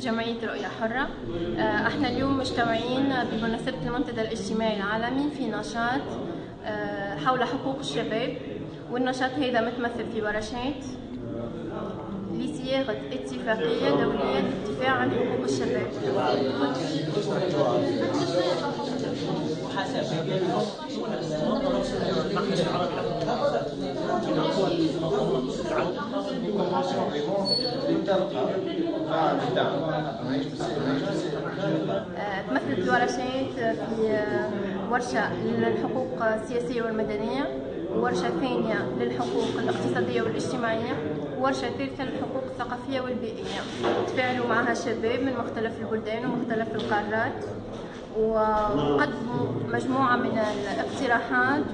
جمعية رؤية حرة. آه، إحنا اليوم مجتمعين بمناسبة المنتدى الاجتماعي العالمي في نشاط آه، حول حقوق الشباب والنشاط هذا متمثل في ورشات لصياغة اتفاقية دولية للدفاع عن حقوق الشباب. تمثلت الورشات في ورشة للحقوق السياسية والمدنية وورشة ثانية للحقوق الاقتصادية والاجتماعية وورشة ثالثة للحقوق الثقافية والبيئية. تفاعلوا معها شباب من مختلف البلدان ومختلف القارات وقدموا مجموعة من الاقتراحات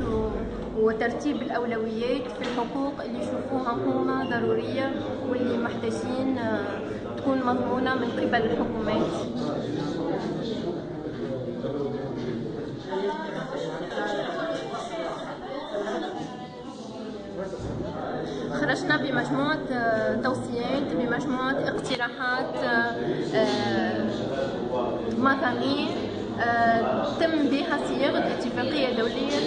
وترتيب الأولويات في الحقوق اللي يشوفوها هما ضرورية واللي محتاجين تكون مضمونة من قبل الحكومات. خرجنا بمجموعة آه، توصيات بمجموعة اقتراحات آه، آه، مضامين تم بها صياغة اتفاقية دولية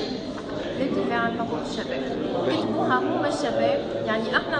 للدفاع عن حقوق الشباب. كتبوها هما الشباب يعني إحنا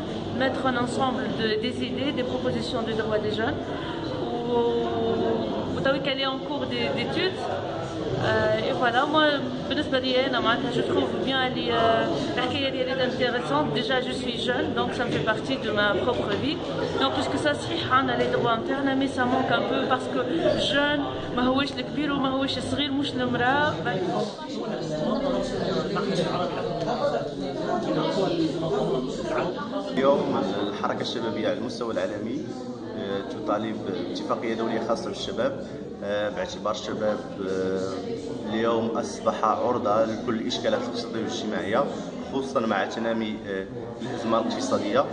mettre en ensemble de, des idées, des propositions de droits des jeunes. وتوي qu'elle est en cours d'études et voilà moi بالنسبه لي انا معناتها je trouve bien اللي الحكايه ديالي intéressante déjà je suis jeune donc ça me fait partie de ma propre vie donc puisque ça صحيح عندنا les droits internes mais ça manque un peu parce que jeune ما هوش الكبير وما هوش الصغير مش المراه اليوم الحركة الشبابية على المستوى العالمي آه، تطالب باتفاقية دولية خاصة بالشباب آه، باعتبار الشباب آه، اليوم أصبح عرضة لكل الإشكالات الاقتصادية والاجتماعية خصوصا مع تنامي الأزمة الاقتصادية.